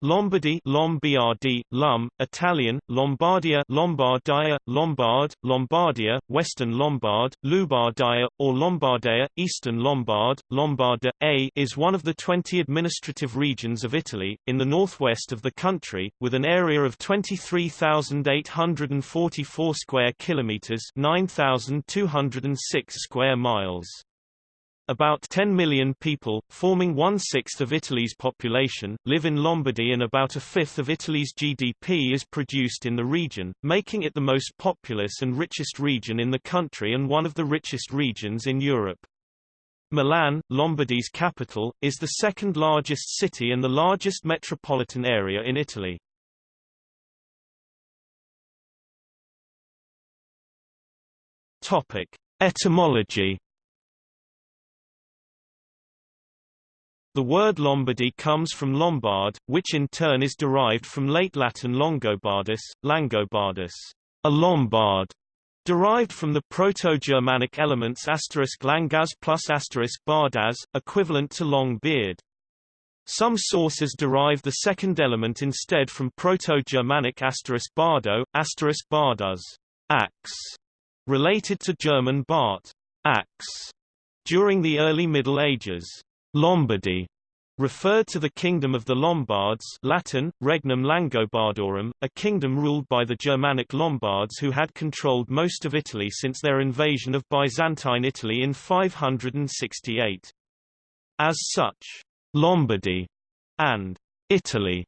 Lombardy Lombardy, Lum, Italian, Lombardia Lombardia, Lombard, Lombardia, Western Lombard, Lubardia, or Lombardia, Eastern Lombard, Lombarda, A is one of the 20 administrative regions of Italy, in the northwest of the country, with an area of 23,844 square kilometres 9,206 square miles. About 10 million people, forming one-sixth of Italy's population, live in Lombardy and about a fifth of Italy's GDP is produced in the region, making it the most populous and richest region in the country and one of the richest regions in Europe. Milan, Lombardy's capital, is the second largest city and the largest metropolitan area in Italy. Etymology The word Lombardy comes from Lombard, which in turn is derived from late Latin Longobardus, Langobardus, a Lombard, derived from the Proto-Germanic elements asterisk langas plus asterisk bardas, equivalent to long beard. Some sources derive the second element instead from Proto-Germanic asterisk bardo, asterisk bardas, axe, related to German Bart, axe. During the early Middle Ages, Lombardy referred to the kingdom of the Lombards Latin, Regnum Langobardorum, a kingdom ruled by the Germanic Lombards who had controlled most of Italy since their invasion of Byzantine Italy in 568. As such, Lombardy and Italy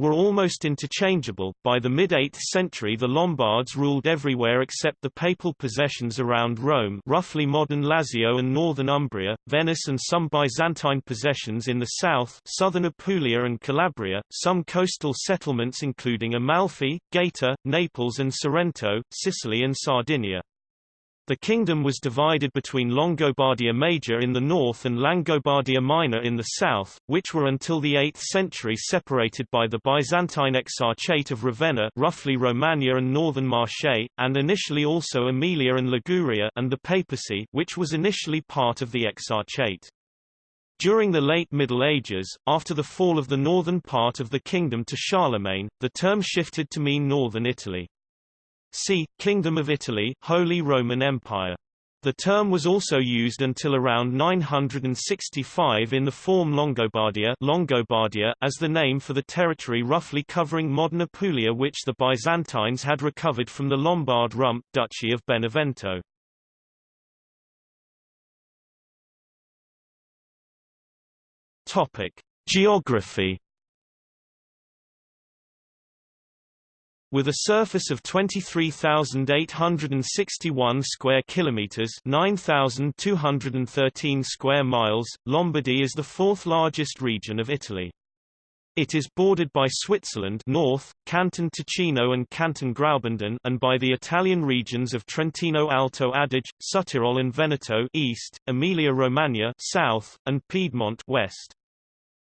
were almost interchangeable. By the mid-8th century the Lombards ruled everywhere except the papal possessions around Rome roughly modern Lazio and northern Umbria, Venice and some Byzantine possessions in the south southern Apulia and Calabria, some coastal settlements including Amalfi, Gaeta, Naples and Sorrento, Sicily and Sardinia. The kingdom was divided between Longobardia Major in the north and Langobardia Minor in the south, which were until the 8th century separated by the Byzantine Exarchate of Ravenna roughly Romagna and northern Marche, and initially also Emilia and Liguria and the papacy which was initially part of the Exarchate. During the late Middle Ages, after the fall of the northern part of the kingdom to Charlemagne, the term shifted to mean northern Italy. See, Kingdom of Italy Holy Roman Empire. The term was also used until around 965 in the form Longobardia, Longobardia as the name for the territory roughly covering modern Apulia which the Byzantines had recovered from the Lombard rump Duchy of Benevento. Topic: Geography With a surface of 23,861 square kilometers, 9,213 square miles, Lombardy is the fourth largest region of Italy. It is bordered by Switzerland north, Canton Ticino and Canton Graubünden and by the Italian regions of Trentino Alto Adige, Südtirol and Veneto east, Emilia-Romagna south, and Piedmont west.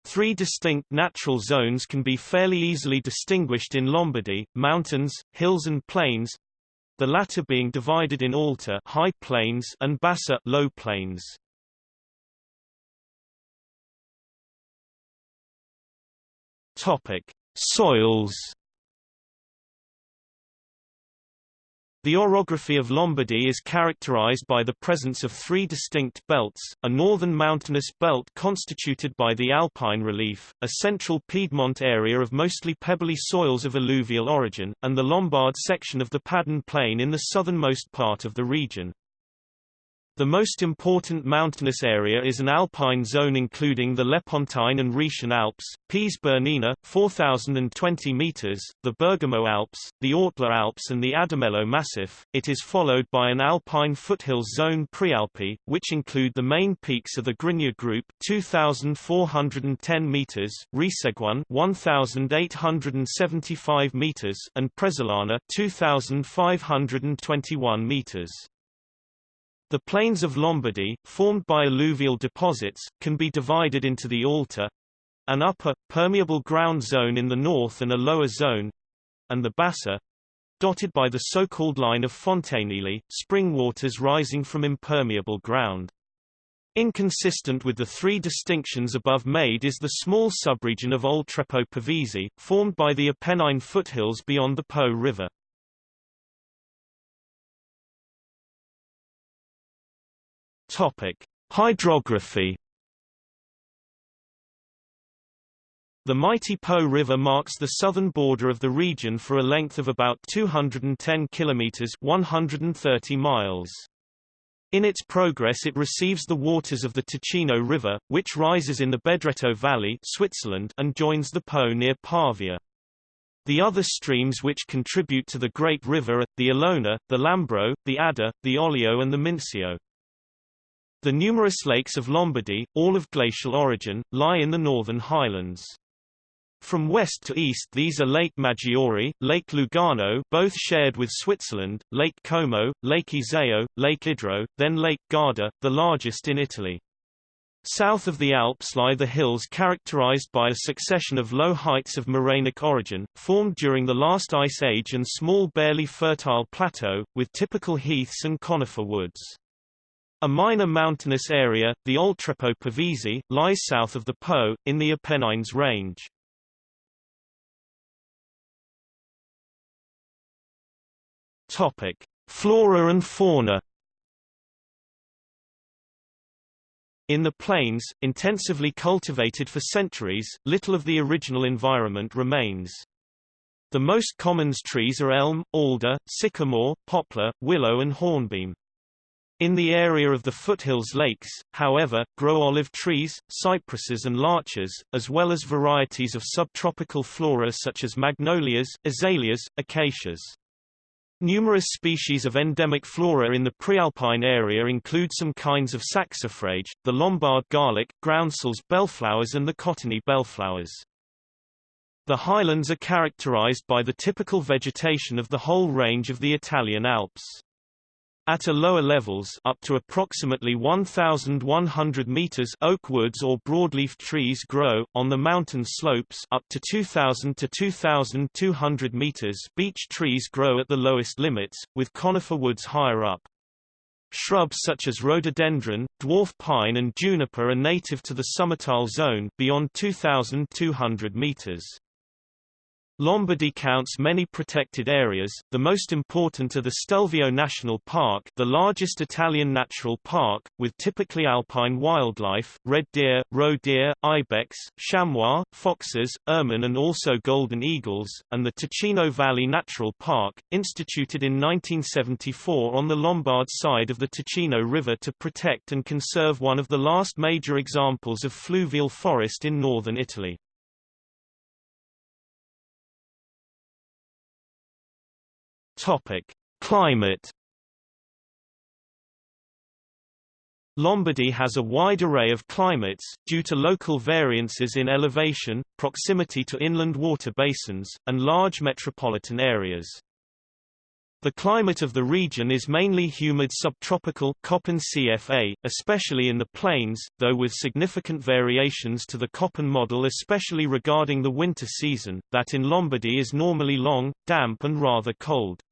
Three distinct natural zones can be fairly easily distinguished in Lombardy, mountains, hills and plains, the latter being divided in Alta high plains and Bassa low plains. Topic: Soils The orography of Lombardy is characterized by the presence of three distinct belts, a northern mountainous belt constituted by the Alpine relief, a central Piedmont area of mostly pebbly soils of alluvial origin, and the Lombard section of the Padan Plain in the southernmost part of the region. The most important mountainous area is an alpine zone including the Lepontine and Rhaetian Alps, Piz Bernina, 4,020 meters, the Bergamo Alps, the Ortler Alps and the Adamello Massif. It is followed by an alpine foothills zone Prealpi, which include the main peaks of the Grigna Group, 2,410 meters, Resegone, 1,875 meters, and Presolana, 2,521 meters. The plains of Lombardy, formed by alluvial deposits, can be divided into the Alta, an upper, permeable ground zone in the north and a lower zone, and the Bassa, dotted by the so-called line of fontanili, spring waters rising from impermeable ground. Inconsistent with the three distinctions above made is the small subregion of Oltrepo Pavese, formed by the Apennine foothills beyond the Po River. Topic: Hydrography. The mighty Po River marks the southern border of the region for a length of about 210 kilometers (130 miles). In its progress it receives the waters of the Ticino River, which rises in the Bedretto Valley Switzerland and joins the Po near Pavia. The other streams which contribute to the Great River are, the Olona, the Lambro, the Adda, the Oglio and the Mincio. The numerous lakes of Lombardy, all of glacial origin, lie in the northern highlands. From west to east these are Lake Maggiore, Lake Lugano both shared with Switzerland, Lake Como, Lake Iseo, Lake Idro, then Lake Garda, the largest in Italy. South of the Alps lie the hills characterized by a succession of low heights of morainic origin, formed during the last ice age and small barely fertile plateau, with typical heaths and conifer woods. A minor mountainous area, the Oltrepo Pavese, lies south of the Po, in the Apennines range. Topic: Flora and fauna. In the plains, intensively cultivated for centuries, little of the original environment remains. The most common trees are elm, alder, sycamore, poplar, willow and hornbeam. In the area of the foothills lakes, however, grow olive trees, cypresses and larches, as well as varieties of subtropical flora such as magnolias, azaleas, acacias. Numerous species of endemic flora in the prealpine area include some kinds of saxifrage, the Lombard garlic, groundsels bellflowers and the cottony bellflowers. The highlands are characterized by the typical vegetation of the whole range of the Italian Alps. At a lower levels up to approximately 1,100 meters oak woods or broadleaf trees grow, on the mountain slopes up to 2,000 to 2,200 meters beech trees grow at the lowest limits, with conifer woods higher up. Shrubs such as rhododendron, dwarf pine and juniper are native to the summital zone beyond 2,200 meters. Lombardy counts many protected areas, the most important are the Stelvio National Park the largest Italian natural park, with typically alpine wildlife, red deer, roe deer, ibex, chamois, foxes, ermine and also golden eagles, and the Ticino Valley Natural Park, instituted in 1974 on the Lombard side of the Ticino River to protect and conserve one of the last major examples of fluvial forest in northern Italy. Topic: Climate. Lombardy has a wide array of climates, due to local variances in elevation, proximity to inland water basins, and large metropolitan areas. The climate of the region is mainly humid subtropical Köppen CFA, especially in the plains, though with significant variations to the Köppen model especially regarding the winter season, that in Lombardy is normally long, damp and rather cold.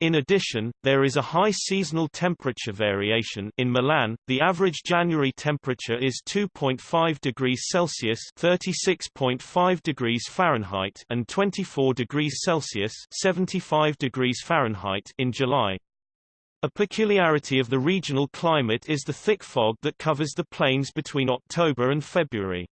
In addition, there is a high seasonal temperature variation in Milan. The average January temperature is 2.5 degrees Celsius (36.5 degrees Fahrenheit) and 24 degrees Celsius (75 degrees Fahrenheit) in July. A peculiarity of the regional climate is the thick fog that covers the plains between October and February.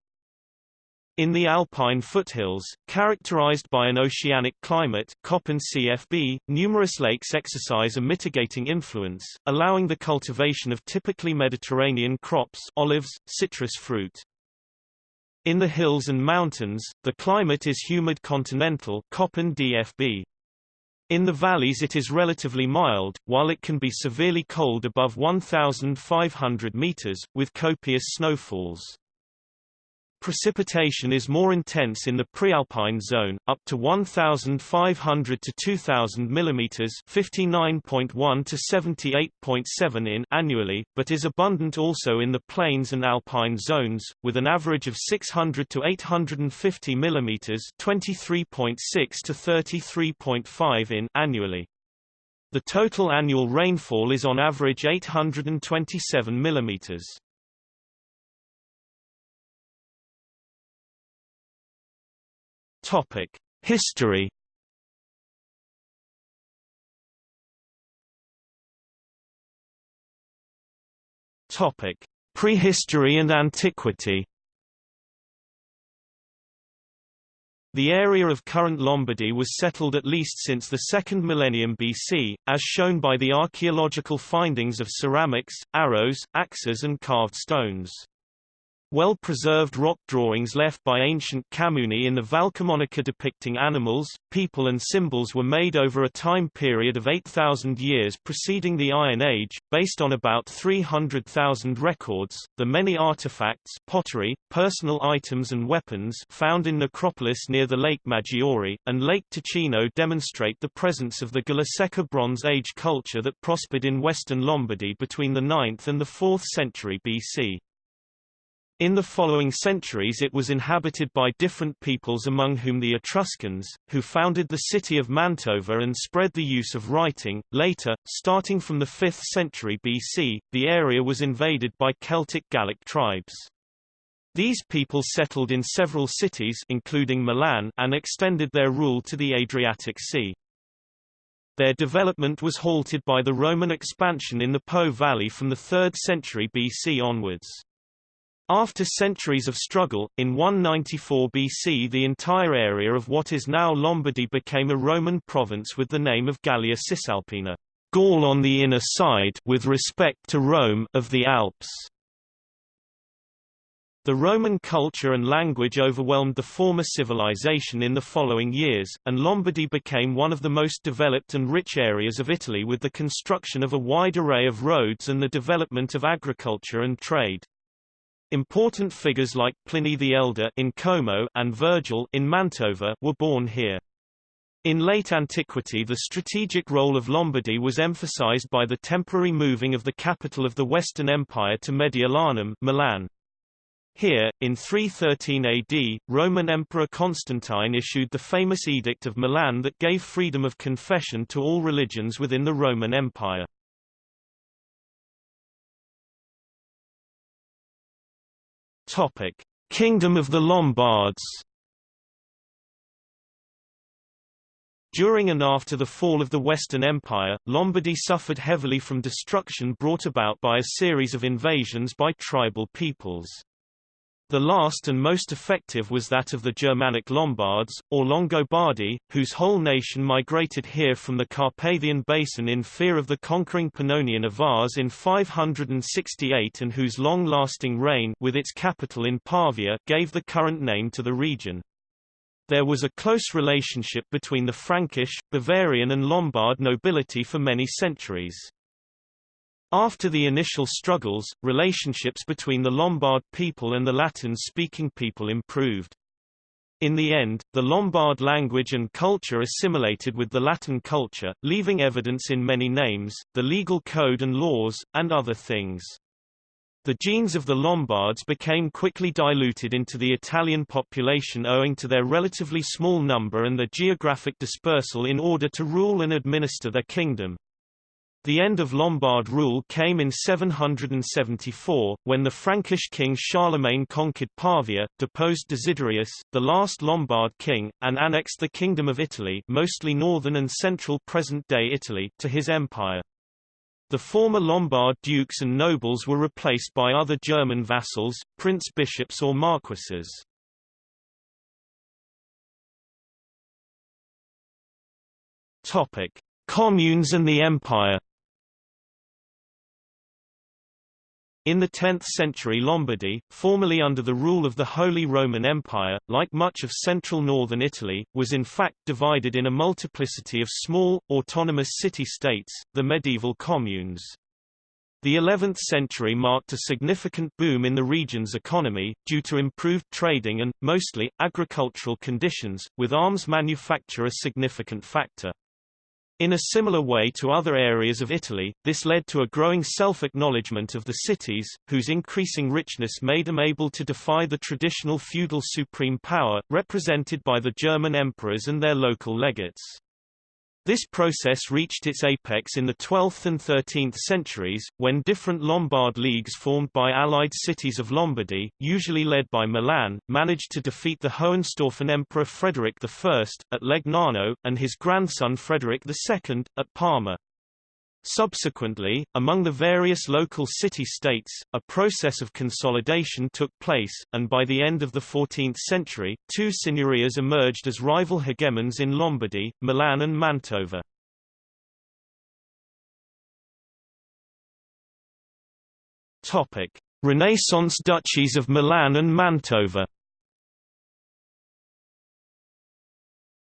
In the alpine foothills, characterized by an oceanic climate Köppen CFB, numerous lakes exercise a mitigating influence, allowing the cultivation of typically Mediterranean crops olives, citrus fruit. In the hills and mountains, the climate is humid continental Köppen DFB. In the valleys it is relatively mild, while it can be severely cold above 1,500 meters, with copious snowfalls. Precipitation is more intense in the prealpine zone, up to 1,500 to 2,000 mm (59.1 to 78.7 in) annually, but is abundant also in the plains and alpine zones, with an average of 600 to 850 mm (23.6 to 33.5 in) annually. The total annual rainfall is on average 827 mm. Topic: History. Topic: Prehistory and Antiquity. The area of current Lombardy was settled at least since the 2nd millennium BC, as shown by the archaeological findings of ceramics, arrows, axes and carved stones. Well-preserved rock drawings left by ancient Camuni in the Valcamonica depicting animals, people and symbols were made over a time period of 8,000 years preceding the Iron Age, based on about 300,000 records. The many artifacts, pottery, personal items and weapons found in necropolis near the Lake Maggiore, and Lake Ticino demonstrate the presence of the Golasecca Bronze Age culture that prospered in western Lombardy between the 9th and the 4th century BC. In the following centuries it was inhabited by different peoples among whom the Etruscans, who founded the city of Mantova and spread the use of writing. Later, starting from the 5th century BC, the area was invaded by Celtic Gallic tribes. These people settled in several cities including Milan and extended their rule to the Adriatic Sea. Their development was halted by the Roman expansion in the Po Valley from the 3rd century BC onwards. After centuries of struggle, in 194 BC the entire area of what is now Lombardy became a Roman province with the name of Gallia Cisalpina Gaul on the inner side with respect to Rome of the Alps. The Roman culture and language overwhelmed the former civilization in the following years, and Lombardy became one of the most developed and rich areas of Italy with the construction of a wide array of roads and the development of agriculture and trade. Important figures like Pliny the Elder in Como and Virgil in Mantova were born here. In late antiquity the strategic role of Lombardy was emphasized by the temporary moving of the capital of the Western Empire to Mediolanum Milan. Here, in 313 AD, Roman Emperor Constantine issued the famous Edict of Milan that gave freedom of confession to all religions within the Roman Empire. Topic: Kingdom of the Lombards. During and after the fall of the Western Empire, Lombardy suffered heavily from destruction brought about by a series of invasions by tribal peoples. The last and most effective was that of the Germanic Lombards, or Longobardi, whose whole nation migrated here from the Carpathian Basin in fear of the conquering Pannonian Avars in 568 and whose long-lasting reign with its capital in Pavia gave the current name to the region. There was a close relationship between the Frankish, Bavarian and Lombard nobility for many centuries. After the initial struggles, relationships between the Lombard people and the Latin-speaking people improved. In the end, the Lombard language and culture assimilated with the Latin culture, leaving evidence in many names, the legal code and laws, and other things. The genes of the Lombards became quickly diluted into the Italian population owing to their relatively small number and their geographic dispersal in order to rule and administer their kingdom. The end of Lombard rule came in 774, when the Frankish king Charlemagne conquered Pavia, deposed Desiderius, the last Lombard king, and annexed the Kingdom of Italy mostly northern and central present-day Italy to his empire. The former Lombard dukes and nobles were replaced by other German vassals, prince-bishops or marquises. Communes and the Empire In the 10th century Lombardy, formerly under the rule of the Holy Roman Empire, like much of central northern Italy, was in fact divided in a multiplicity of small, autonomous city-states, the medieval communes. The 11th century marked a significant boom in the region's economy, due to improved trading and, mostly, agricultural conditions, with arms manufacture a significant factor. In a similar way to other areas of Italy, this led to a growing self-acknowledgement of the cities, whose increasing richness made them able to defy the traditional feudal supreme power, represented by the German emperors and their local legates. This process reached its apex in the 12th and 13th centuries, when different Lombard leagues formed by allied cities of Lombardy, usually led by Milan, managed to defeat the Hohenstaufen Emperor Frederick I, at Legnano, and his grandson Frederick II, at Parma. Subsequently, among the various local city-states, a process of consolidation took place, and by the end of the 14th century, two signorias emerged as rival hegemons in Lombardy, Milan and Mantova. Renaissance duchies of Milan and Mantova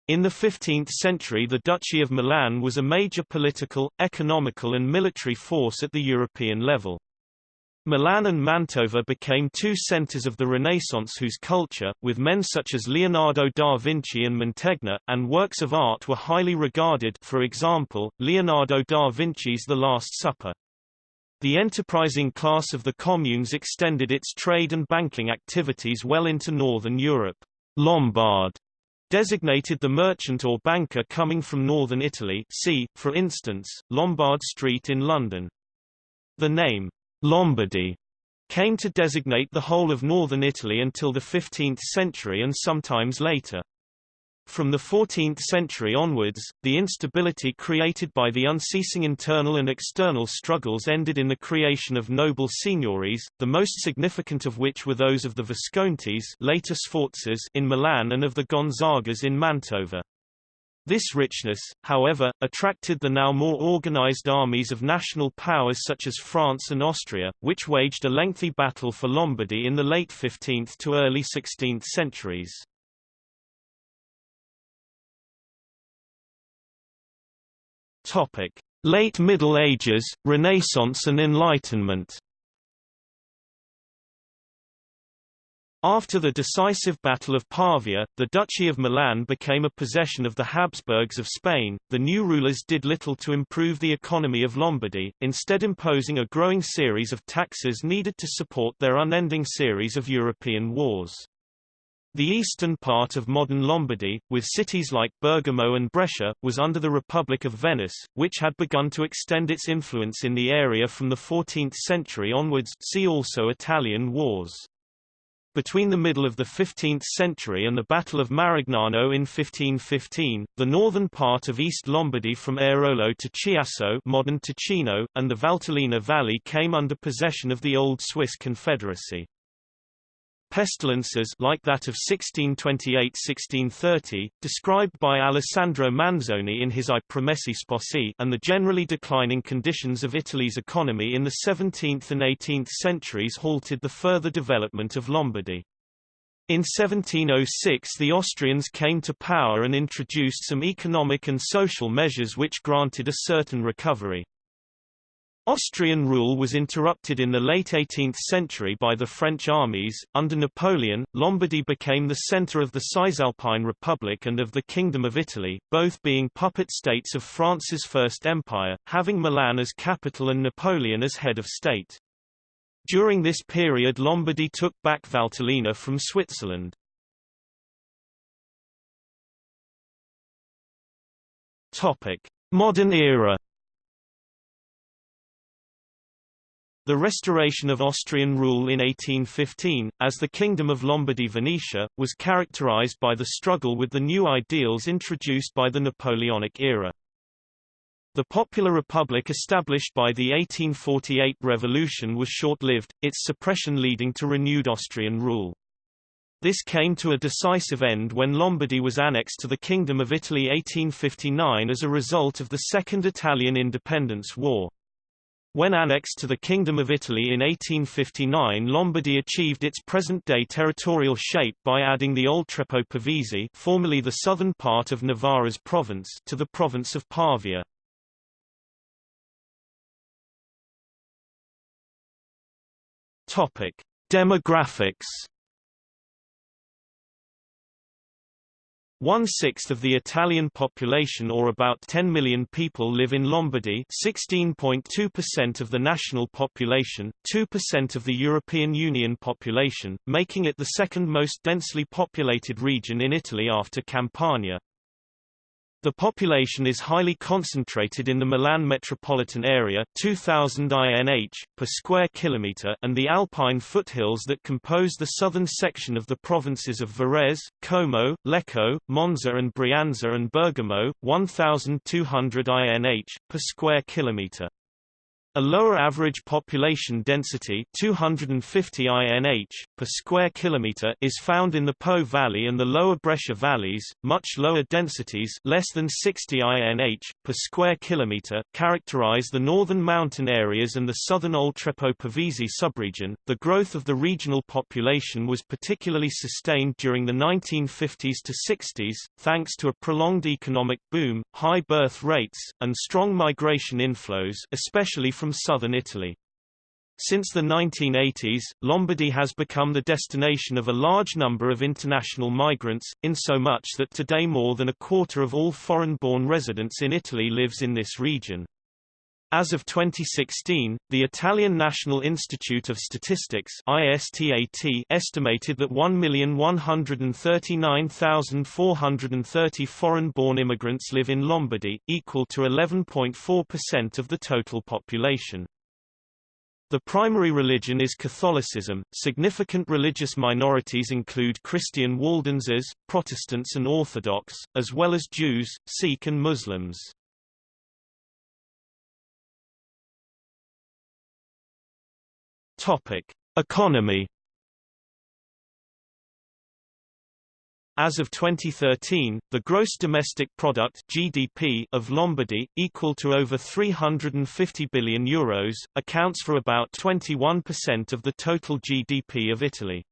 In the 15th century the Duchy of Milan was a major political, economical and military force at the European level. Milan and Mantova became two centers of the Renaissance whose culture, with men such as Leonardo da Vinci and Mantegna, and works of art were highly regarded for example, Leonardo da Vinci's The Last Supper. The enterprising class of the communes extended its trade and banking activities well into northern Europe. Lombard designated the merchant or banker coming from northern Italy see, for instance, Lombard Street in London. The name, Lombardy, came to designate the whole of northern Italy until the 15th century and sometimes later. From the 14th century onwards, the instability created by the unceasing internal and external struggles ended in the creation of noble signories, the most significant of which were those of the Viscontis later Sforzas in Milan and of the Gonzagas in Mantova. This richness, however, attracted the now more organized armies of national powers such as France and Austria, which waged a lengthy battle for Lombardy in the late 15th to early 16th centuries. Topic: Late Middle Ages, Renaissance and Enlightenment. After the decisive Battle of Pavia, the Duchy of Milan became a possession of the Habsburgs of Spain. The new rulers did little to improve the economy of Lombardy, instead imposing a growing series of taxes needed to support their unending series of European wars. The eastern part of modern Lombardy, with cities like Bergamo and Brescia, was under the Republic of Venice, which had begun to extend its influence in the area from the 14th century onwards see also Italian Wars. Between the middle of the 15th century and the Battle of Marignano in 1515, the northern part of East Lombardy from Airolo to Chiasso modern Ticino, and the Valtellina Valley came under possession of the old Swiss Confederacy. Pestilences like that of 1628–1630, described by Alessandro Manzoni in his I Promessi Sposi and the generally declining conditions of Italy's economy in the 17th and 18th centuries halted the further development of Lombardy. In 1706 the Austrians came to power and introduced some economic and social measures which granted a certain recovery. Austrian rule was interrupted in the late 18th century by the French armies. Under Napoleon, Lombardy became the center of the Cisalpine Republic and of the Kingdom of Italy, both being puppet states of France's First Empire, having Milan as capital and Napoleon as head of state. During this period Lombardy took back Valtellina from Switzerland. Modern era The restoration of Austrian rule in 1815, as the Kingdom of Lombardy-Venetia, was characterized by the struggle with the new ideals introduced by the Napoleonic era. The popular republic established by the 1848 revolution was short-lived, its suppression leading to renewed Austrian rule. This came to a decisive end when Lombardy was annexed to the Kingdom of Italy 1859 as a result of the Second Italian Independence War. When annexed to the Kingdom of Italy in 1859 Lombardy achieved its present-day territorial shape by adding the Oltrepo Pavese formerly the southern part of Novara's province to the province of Pavia. Demographics One-sixth of the Italian population or about 10 million people live in Lombardy 16.2% of the national population, 2% of the European Union population, making it the second most densely populated region in Italy after Campania. The population is highly concentrated in the Milan metropolitan area 2000 INH per square kilometer and the Alpine foothills that compose the southern section of the provinces of Varese, Como, Lecco, Monza and Brianza and Bergamo 1200 INH per square kilometer. A lower average population density 250 INH per square kilometer is found in the Po Valley and the lower Brescia valleys. Much lower densities, less than 60 INH per square kilometer, characterize the northern mountain areas and the southern Oltrepo Pavese subregion. The growth of the regional population was particularly sustained during the 1950s to 60s, thanks to a prolonged economic boom, high birth rates, and strong migration inflows, especially from from southern Italy. Since the 1980s, Lombardy has become the destination of a large number of international migrants, in so much that today more than a quarter of all foreign-born residents in Italy lives in this region. As of 2016, the Italian National Institute of Statistics ISTAT estimated that 1,139,430 foreign-born immigrants live in Lombardy, equal to 11.4% of the total population. The primary religion is Catholicism. Significant religious minorities include Christian Waldenses, Protestants and Orthodox, as well as Jews, Sikh and Muslims. Topic: Economy. As of 2013, the gross domestic product (GDP) of Lombardy, equal to over 350 billion euros, accounts for about 21% of the total GDP of Italy.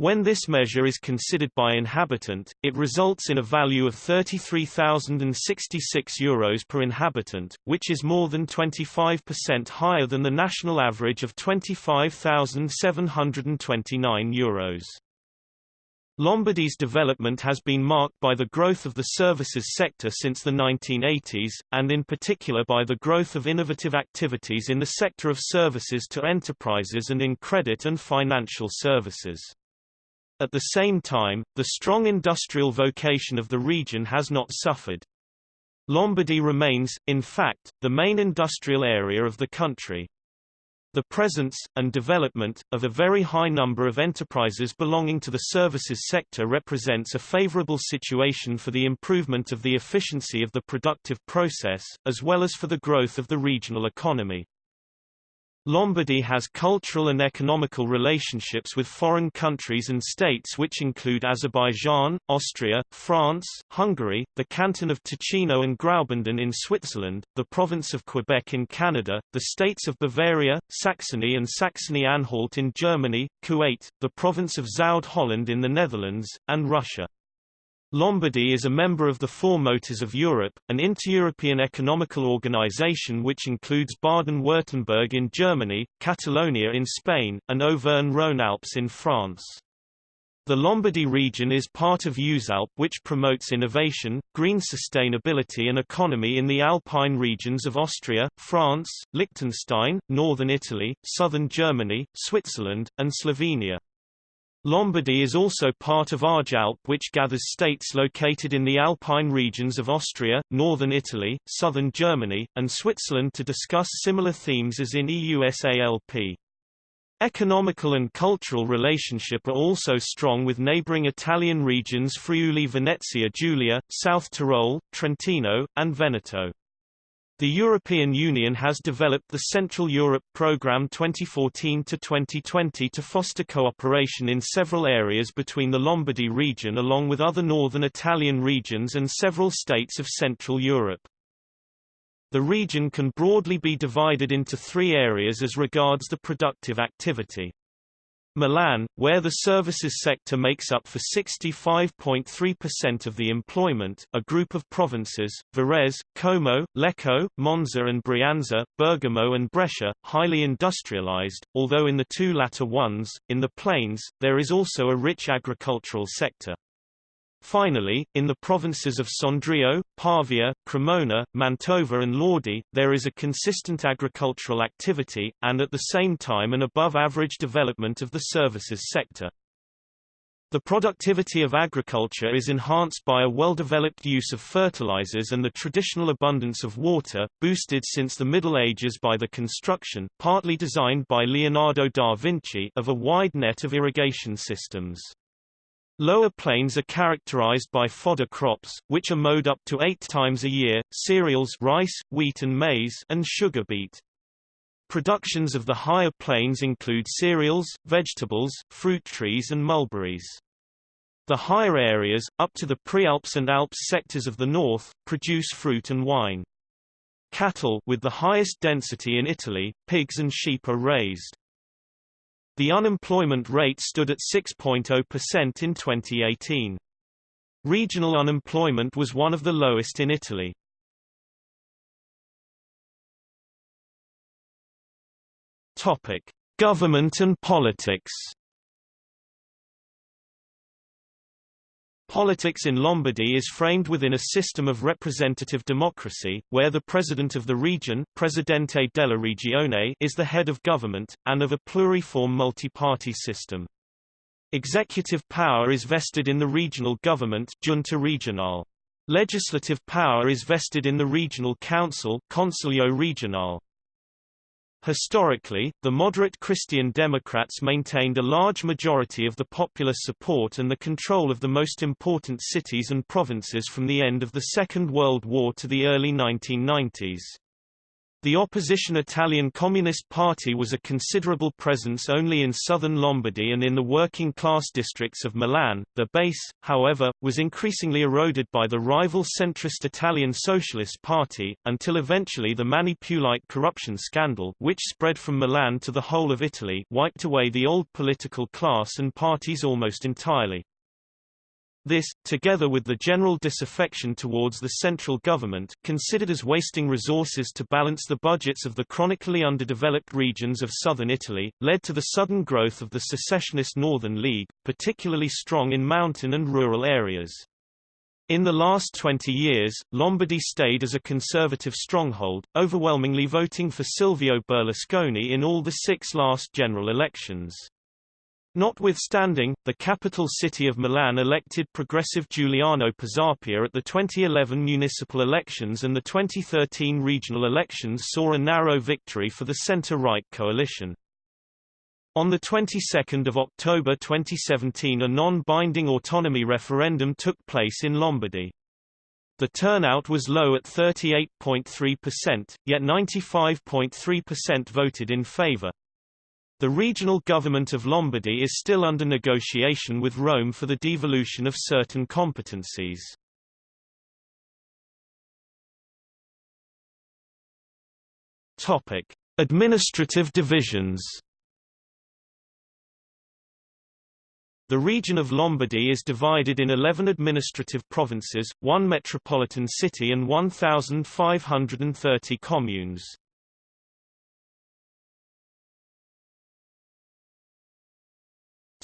When this measure is considered by inhabitant, it results in a value of 33,066 euros per inhabitant, which is more than 25% higher than the national average of 25,729 euros. Lombardy's development has been marked by the growth of the services sector since the 1980s, and in particular by the growth of innovative activities in the sector of services to enterprises and in credit and financial services. At the same time, the strong industrial vocation of the region has not suffered. Lombardy remains, in fact, the main industrial area of the country. The presence, and development, of a very high number of enterprises belonging to the services sector represents a favorable situation for the improvement of the efficiency of the productive process, as well as for the growth of the regional economy. Lombardy has cultural and economical relationships with foreign countries and states which include Azerbaijan, Austria, France, Hungary, the canton of Ticino and Graubünden in Switzerland, the province of Quebec in Canada, the states of Bavaria, Saxony and Saxony-Anhalt in Germany, Kuwait, the province of Zuid-Holland in the Netherlands, and Russia. Lombardy is a member of the Four Motors of Europe, an inter-European economical organization which includes Baden-Württemberg in Germany, Catalonia in Spain, and Auvergne-Rhône-Alpes in France. The Lombardy region is part of EUSALP which promotes innovation, green sustainability and economy in the Alpine regions of Austria, France, Liechtenstein, northern Italy, southern Germany, Switzerland, and Slovenia. Lombardy is also part of ARGE ALP which gathers states located in the Alpine regions of Austria, northern Italy, southern Germany, and Switzerland to discuss similar themes as in EUSALP. Economical and cultural relationship are also strong with neighboring Italian regions Friuli Venezia Giulia, South Tyrol, Trentino, and Veneto. The European Union has developed the Central Europe Programme 2014-2020 to foster cooperation in several areas between the Lombardy region along with other northern Italian regions and several states of Central Europe. The region can broadly be divided into three areas as regards the productive activity. Milan, where the services sector makes up for 65.3% of the employment, a group of provinces, Varese, Como, Lecco, Monza and Brianza, Bergamo and Brescia, highly industrialized, although in the two latter ones, in the plains, there is also a rich agricultural sector. Finally, in the provinces of Sondrio, Pavia, Cremona, Mantova and Lodi, there is a consistent agricultural activity, and at the same time an above-average development of the services sector. The productivity of agriculture is enhanced by a well-developed use of fertilizers and the traditional abundance of water, boosted since the Middle Ages by the construction partly designed by Leonardo da Vinci of a wide net of irrigation systems. Lower plains are characterized by fodder crops, which are mowed up to eight times a year, cereals rice, wheat and maize and sugar beet. Productions of the higher plains include cereals, vegetables, fruit trees and mulberries. The higher areas, up to the Prealps and Alps sectors of the north, produce fruit and wine. Cattle with the highest density in Italy, pigs and sheep are raised. The unemployment rate stood at 6.0% in 2018. Regional unemployment was one of the lowest in Italy. Topic: Government and politics. Politics in Lombardy is framed within a system of representative democracy, where the president of the region Presidente della Regione is the head of government, and of a pluriform multi-party system. Executive power is vested in the regional government Regionale. Legislative power is vested in the regional council Consiglio Regionale. Historically, the moderate Christian Democrats maintained a large majority of the popular support and the control of the most important cities and provinces from the end of the Second World War to the early 1990s. The opposition Italian Communist Party was a considerable presence only in southern Lombardy and in the working-class districts of Milan. The base, however, was increasingly eroded by the rival centrist Italian Socialist Party, until eventually the Mani Pulite corruption scandal which spread from Milan to the whole of Italy wiped away the old political class and parties almost entirely. This, together with the general disaffection towards the central government, considered as wasting resources to balance the budgets of the chronically underdeveloped regions of southern Italy, led to the sudden growth of the secessionist Northern League, particularly strong in mountain and rural areas. In the last 20 years, Lombardy stayed as a conservative stronghold, overwhelmingly voting for Silvio Berlusconi in all the six last general elections. Notwithstanding, the capital city of Milan elected progressive Giuliano Pisapia at the 2011 municipal elections and the 2013 regional elections saw a narrow victory for the centre-right coalition. On the 22nd of October 2017 a non-binding autonomy referendum took place in Lombardy. The turnout was low at 38.3%, yet 95.3% voted in favour. The regional government of Lombardy is still under negotiation with Rome for the devolution of certain competencies. Topic: Administrative divisions. The region of Lombardy is divided in 11 administrative provinces, one metropolitan city and 1,530 communes.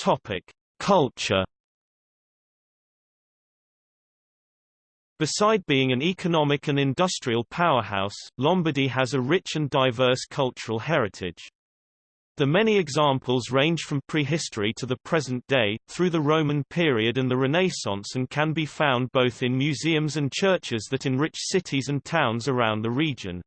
Topic: Culture. Beside being an economic and industrial powerhouse, Lombardy has a rich and diverse cultural heritage. The many examples range from prehistory to the present day, through the Roman period and the Renaissance and can be found both in museums and churches that enrich cities and towns around the region.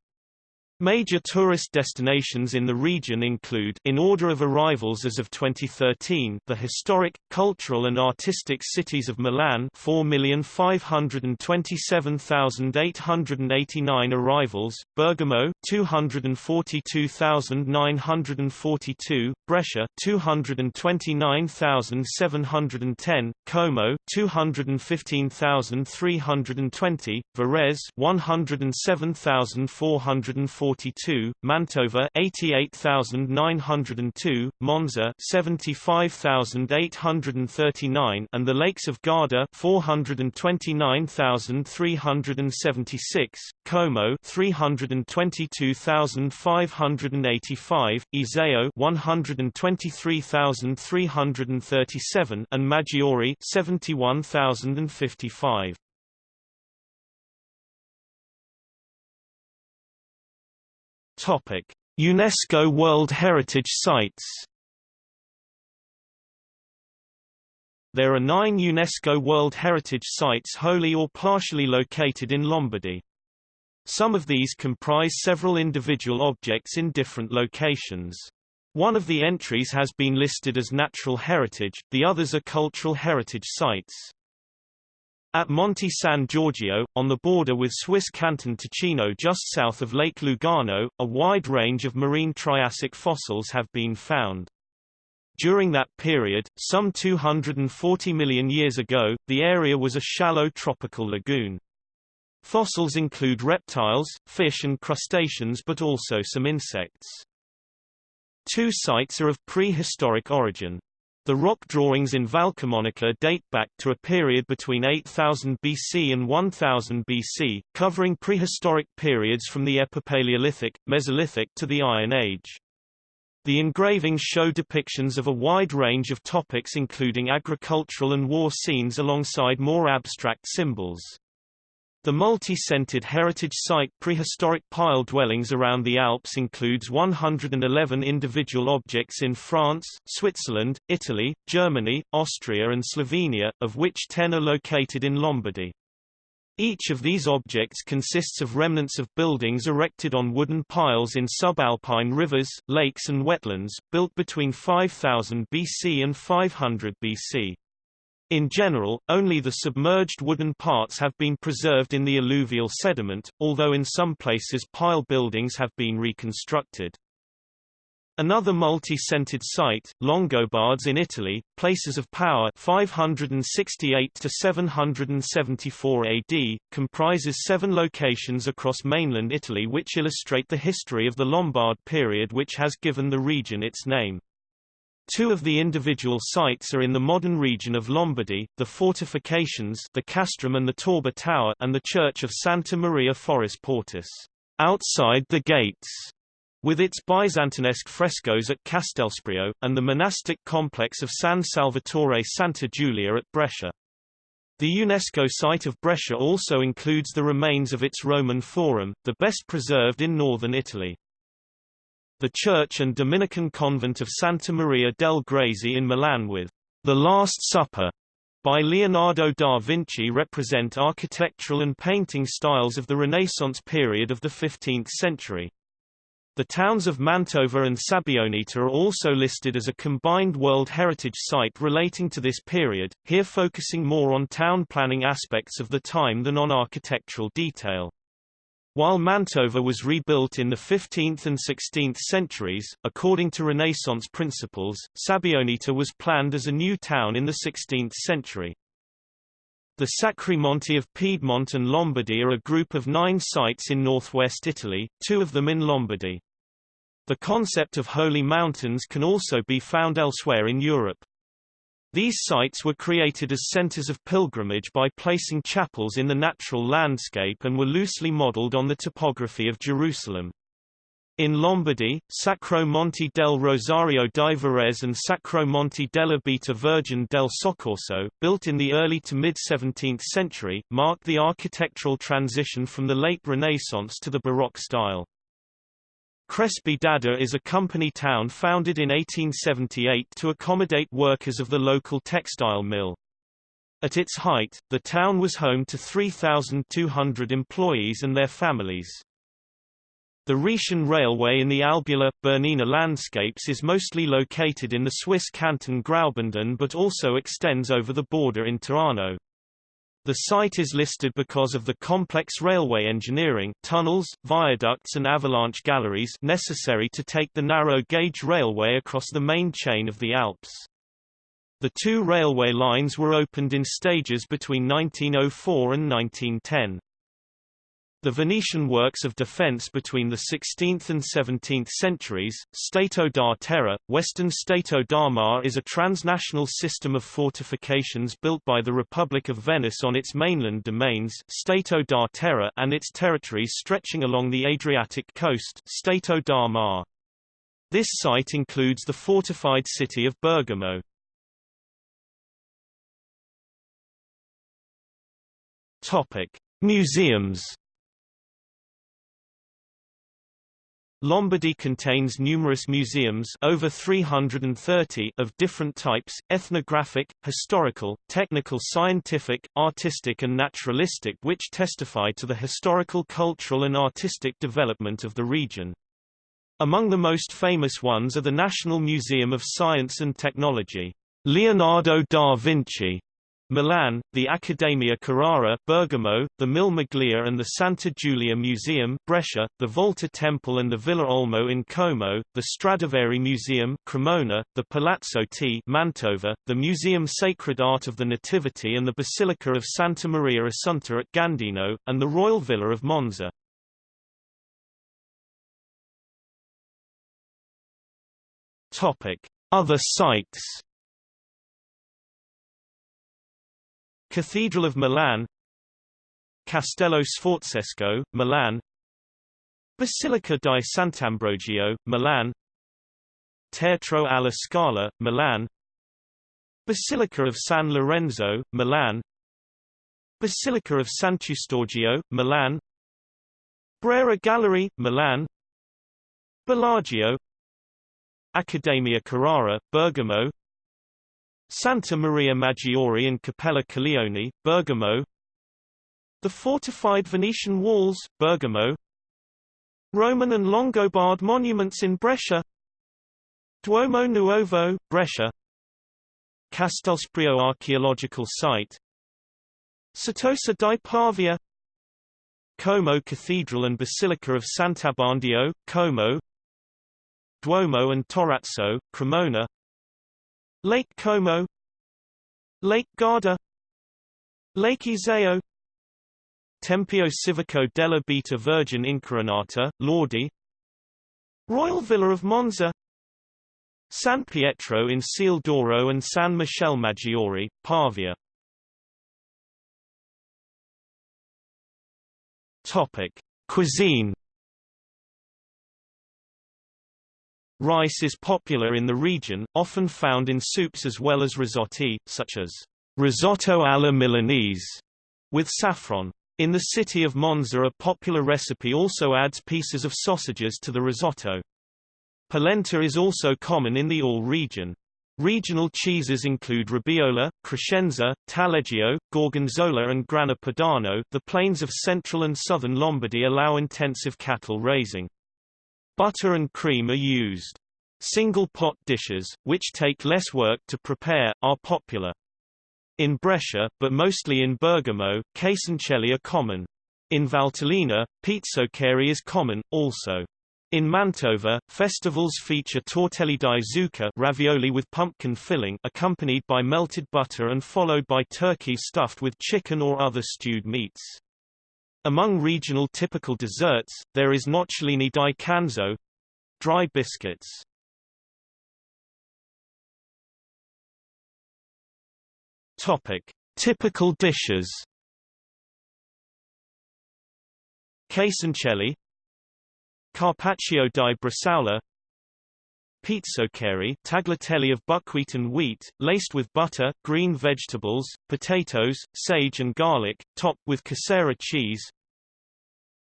Major tourist destinations in the region include in order of arrivals as of 2013 the historic, cultural and artistic cities of Milan 4,527,889 arrivals, Bergamo 242,942, Brescia 229,710, Como 215,320, Varese 107,440 42, Mantova 88,902, Monza 75,839 and the Lakes of Garda 429,376, Como 322,585, Iseo 123,337 and Maggiore 71,055. Topic: UNESCO World Heritage Sites. there are nine UNESCO World Heritage Sites wholly or partially located in Lombardy. Some of these comprise several individual objects in different locations. One of the entries has been listed as natural heritage, the others are cultural heritage sites. At Monte San Giorgio, on the border with Swiss canton Ticino just south of Lake Lugano, a wide range of marine Triassic fossils have been found. During that period, some 240 million years ago, the area was a shallow tropical lagoon. Fossils include reptiles, fish and crustaceans but also some insects. Two sites are of prehistoric origin. The rock drawings in Valcamonica date back to a period between 8000 BC and 1000 BC, covering prehistoric periods from the Epipaleolithic, Mesolithic to the Iron Age. The engravings show depictions of a wide range of topics including agricultural and war scenes alongside more abstract symbols. The multi-centered heritage site prehistoric pile dwellings around the Alps includes 111 individual objects in France, Switzerland, Italy, Germany, Austria and Slovenia, of which 10 are located in Lombardy. Each of these objects consists of remnants of buildings erected on wooden piles in subalpine rivers, lakes and wetlands, built between 5000 BC and 500 BC. In general, only the submerged wooden parts have been preserved in the alluvial sediment, although in some places pile buildings have been reconstructed. Another multi-centered site, Longobards in Italy, places of power 568 to 774 AD, comprises seven locations across mainland Italy which illustrate the history of the Lombard period which has given the region its name. Two of the individual sites are in the modern region of Lombardy, the fortifications the castrum and the Torba Tower and the church of Santa Maria Foris Portus, outside the gates with its Byzantinesque frescoes at Castelseprio, and the monastic complex of San Salvatore Santa Giulia at Brescia. The UNESCO site of Brescia also includes the remains of its Roman Forum, the best preserved in northern Italy. The church and Dominican convent of Santa Maria del Grazie in Milan with The Last Supper by Leonardo da Vinci represent architectural and painting styles of the Renaissance period of the 15th century. The towns of Mantova and Sabbioneta are also listed as a combined World Heritage Site relating to this period, here focusing more on town planning aspects of the time than on architectural detail. While Mantova was rebuilt in the 15th and 16th centuries, according to Renaissance principles, Sabbioneta was planned as a new town in the 16th century. The Sacri Monti of Piedmont and Lombardy are a group of nine sites in northwest Italy, two of them in Lombardy. The concept of holy mountains can also be found elsewhere in Europe. These sites were created as centers of pilgrimage by placing chapels in the natural landscape and were loosely modeled on the topography of Jerusalem. In Lombardy, Sacro Monte del Rosario di Varese and Sacro Monte della Beata Virgin del Soccorso, built in the early to mid-17th century, marked the architectural transition from the late Renaissance to the Baroque style. Crespi d'Adda is a company town founded in 1878 to accommodate workers of the local textile mill. At its height, the town was home to 3,200 employees and their families. The Rhaetian Railway in the Albula, Bernina landscapes is mostly located in the Swiss canton Graubünden but also extends over the border into Tirano. The site is listed because of the complex railway engineering tunnels, viaducts and avalanche galleries necessary to take the narrow-gauge railway across the main chain of the Alps. The two railway lines were opened in stages between 1904 and 1910. The Venetian works of defense between the 16th and 17th centuries, Stato da Terra, Western Stato da Mar is a transnational system of fortifications built by the Republic of Venice on its mainland domains Stato da Terra and its territories stretching along the Adriatic coast Stato da Mar. This site includes the fortified city of Bergamo. Topic: Museums Lombardy contains numerous museums over 330 of different types, ethnographic, historical, technical scientific, artistic and naturalistic which testify to the historical cultural and artistic development of the region. Among the most famous ones are the National Museum of Science and Technology, Leonardo da Vinci, Milan, the Accademia Carrara Bergamo, the Mille Miglia and the Santa Giulia Museum Brescia, the Volta Temple and the Villa Olmo in Como, the Stradivari Museum Cremona, the Palazzo Te Mantova, the Museum Sacred Art of the Nativity and the Basilica of Santa Maria Assunta at Gandino, and the Royal Villa of Monza. Topic: Other sites Cathedral of Milan Castello Sforzesco, Milan Basilica di Sant'Ambrogio, Milan Teatro alla Scala, Milan Basilica of San Lorenzo, Milan Basilica of Sant'Eustorgio, Milan Brera Gallery, Milan Bellagio Accademia Carrara, Bergamo Santa Maria Maggiore in Cappella Colleoni, Bergamo. The fortified Venetian walls, Bergamo. Roman and Longobard monuments in Brescia. Duomo Nuovo, Brescia. Castelseprio archaeological site. Certosa di Pavia. Como Cathedral and Basilica of Sant'Abbondio, Como. Duomo and Torrazzo, Cremona Lake Como Lake Garda Lake Iseo Tempio Civico della Beata Virgin Incoronata, Lodi Royal Villa of Monza San Pietro in Ciel d'Oro and San Michele Maggiore, Pavia Topic. Cuisine Rice is popular in the region, often found in soups as well as risotti, such as risotto alla Milanese, with saffron. In the city of Monza a popular recipe also adds pieces of sausages to the risotto. Polenta is also common in the All region. Regional cheeses include Robiola, Crescenza, Taleggio, Gorgonzola and Grana Padano. The plains of central and southern Lombardy allow intensive cattle raising. Butter and cream are used. Single pot dishes, which take less work to prepare, are popular. In Brescia, but mostly in Bergamo, cassoncelli are common. In Valtellina, pizzoccheri is common, also. In Mantova, festivals feature tortelli di zucca ravioli with pumpkin filling accompanied by melted butter and followed by turkey stuffed with chicken or other stewed meats. Among regional typical desserts, there is nocciolini di canzo dry biscuits. Topic: Typical dishes. Cassoncelli Carpaccio di bresaola Pizzoccheri tagliatelle of buckwheat and wheat, laced with butter, green vegetables, potatoes, sage and garlic, topped with casera cheese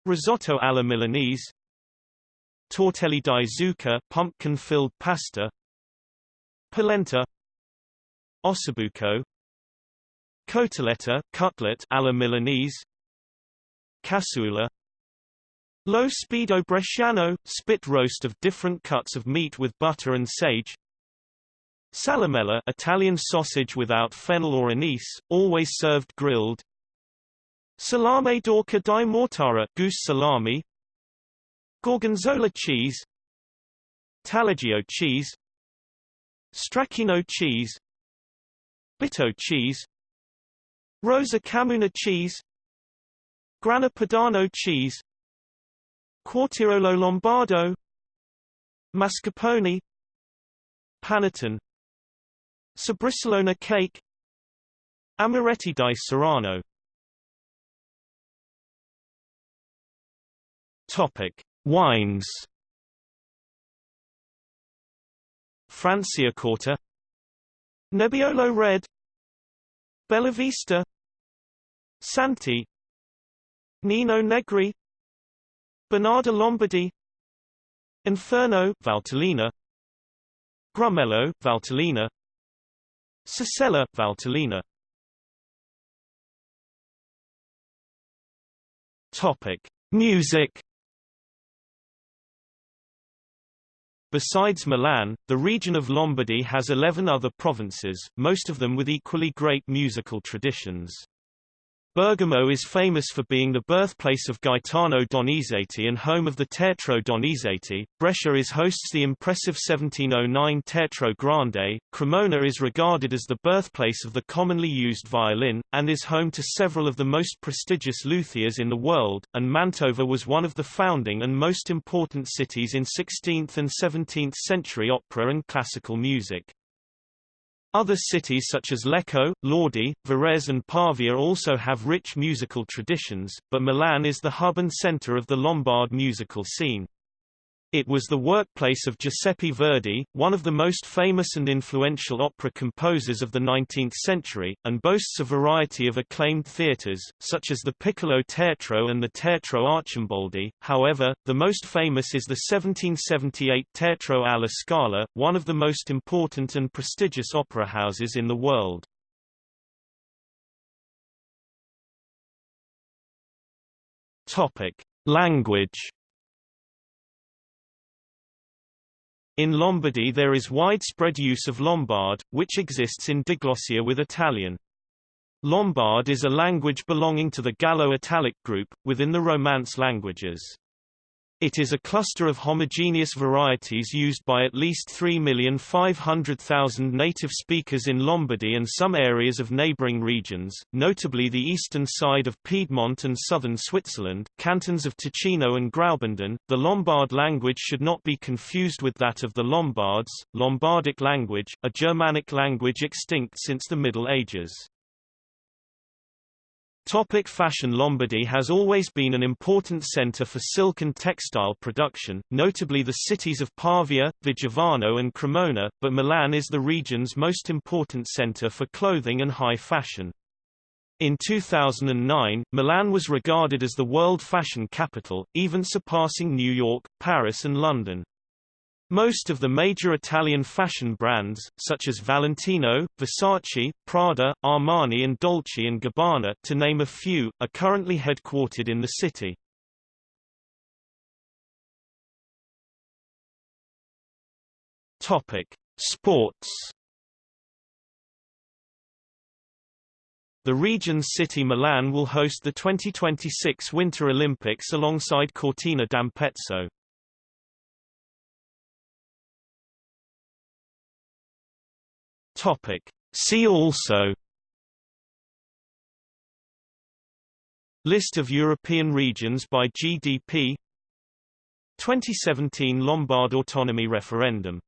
Risotto alla Milanese Tortelli di zucca pumpkin-filled pasta Polenta Ossobuco Cotoletta cutlet alla Milanese Cassoula Lo spiedo bresciano, spit roast of different cuts of meat with butter and sage Salamella Italian sausage without fennel or anise, always served grilled Salame d'oca di mortara goose salami. Gorgonzola cheese. Taleggio cheese. Stracchino cheese. Bitto cheese. Rosa Camuna cheese. Grana Padano cheese. Quartirolo Lombardo. Mascarpone. Panettone. Sbrisolona cake. Amaretti di Saronno Topic: Wines. Franciacorta Nebbiolo Red Bellavista Santi Nino Negri Bonarda Lombardy Inferno Valtellina Grumello Valtellina Sassella Valtellina Topic Music Besides Milan, the region of Lombardy has 11 other provinces, most of them with equally great musical traditions. Bergamo is famous for being the birthplace of Gaetano Donizetti and home of the Teatro Donizetti. Brescia is hosts the impressive 1709 Teatro Grande. Cremona is regarded as the birthplace of the commonly used violin, and is home to several of the most prestigious luthiers in the world, and Mantova was one of the founding and most important cities in 16th and 17th century opera and classical music. Other cities such as Lecco, Lodi, Varese and Pavia also have rich musical traditions, but Milan is the hub and center of the Lombard musical scene. It was the workplace of Giuseppe Verdi, one of the most famous and influential opera composers of the 19th century, and boasts a variety of acclaimed theatres, such as the Piccolo Teatro and the Teatro Arcimboldi. However, the most famous is the 1778 Teatro alla Scala, one of the most important and prestigious opera houses in the world. Topic: Language In Lombardy there is widespread use of Lombard, which exists in diglossia with Italian. Lombard is a language belonging to the Gallo-Italic group, within the Romance languages. It is a cluster of homogeneous varieties used by at least 3,500,000 native speakers in Lombardy and some areas of neighboring regions, notably the eastern side of Piedmont and southern Switzerland, cantons of Ticino and Graubünden. The Lombard language should not be confused with that of the Lombards, Lombardic language, a Germanic language extinct since the Middle Ages. Topic fashion Lombardy has always been an important center for silk and textile production, notably the cities of Pavia, Vigevano and Cremona, but Milan is the region's most important center for clothing and high fashion. In 2009, Milan was regarded as the world fashion capital, even surpassing New York, Paris and London. Most of the major Italian fashion brands, such as Valentino, Versace, Prada, Armani and Dolce & Gabbana to name a few, are currently headquartered in the city. Sports. The region's city Milan will host the 2026 Winter Olympics alongside Cortina d'Ampezzo. Topic. See also List of European regions by GDP 2017 Lombard Autonomy Referendum